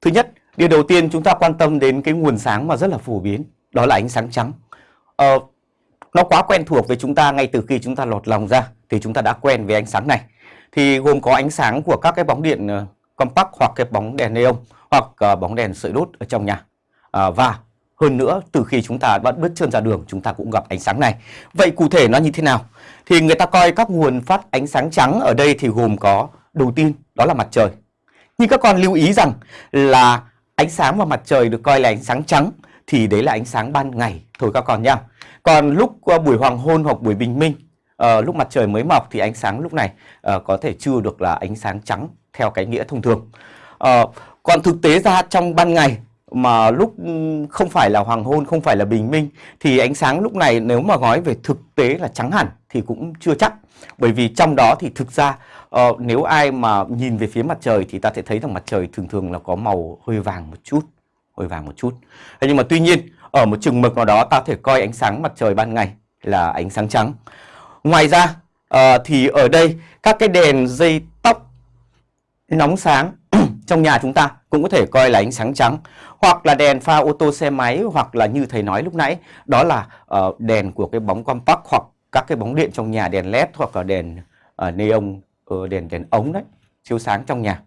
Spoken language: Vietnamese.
Thứ nhất, điều đầu tiên chúng ta quan tâm đến cái nguồn sáng mà rất là phổ biến, đó là ánh sáng trắng. Ờ, nó quá quen thuộc với chúng ta ngay từ khi chúng ta lọt lòng ra thì chúng ta đã quen với ánh sáng này. Thì gồm có ánh sáng của các cái bóng điện ờ, compact hoặc cái bóng đèn neon hoặc uh, bóng đèn sợi đốt ở trong nhà. À, và hơn nữa từ khi chúng ta bắt bước chân ra đường chúng ta cũng gặp ánh sáng này. Vậy cụ thể nó như thế nào? Thì người ta coi các nguồn phát ánh sáng trắng ở đây thì gồm có đầu tiên đó là mặt trời. Nhưng các con lưu ý rằng là ánh sáng vào mặt trời được coi là ánh sáng trắng thì đấy là ánh sáng ban ngày thôi các con nhá. Còn lúc ờ, buổi hoàng hôn hoặc buổi bình minh, uh, lúc mặt trời mới mọc thì ánh sáng lúc này uh, có thể chưa được là ánh sáng trắng theo cái nghĩa thông thường. Uh, còn thực tế ra trong ban ngày mà lúc ừ, không phải là hoàng hôn, không phải là bình minh thì ánh sáng lúc này nếu mà nói về thực tế là trắng hẳn thì cũng chưa chắc. Bởi vì trong đó thì thực ra uh, nếu ai mà nhìn về phía mặt trời thì ta sẽ thấy rằng mặt trời thường thường là có màu hơi vàng một chút, hơi vàng một chút. Thế nhưng mà tuy nhiên ở một chừng mực nào đó ta thể coi ánh sáng mặt trời ban ngày là ánh sáng trắng. Ngoài ra uh, thì ở đây các cái đèn dây tóc nóng sáng trong nhà chúng ta cũng có thể coi là ánh sáng trắng hoặc là đèn pha ô tô xe máy hoặc là như thầy nói lúc nãy đó là uh, đèn của cái bóng compact hoặc các cái bóng điện trong nhà đèn led hoặc là đèn uh, neon uh, đèn đèn ống đấy chiếu sáng trong nhà.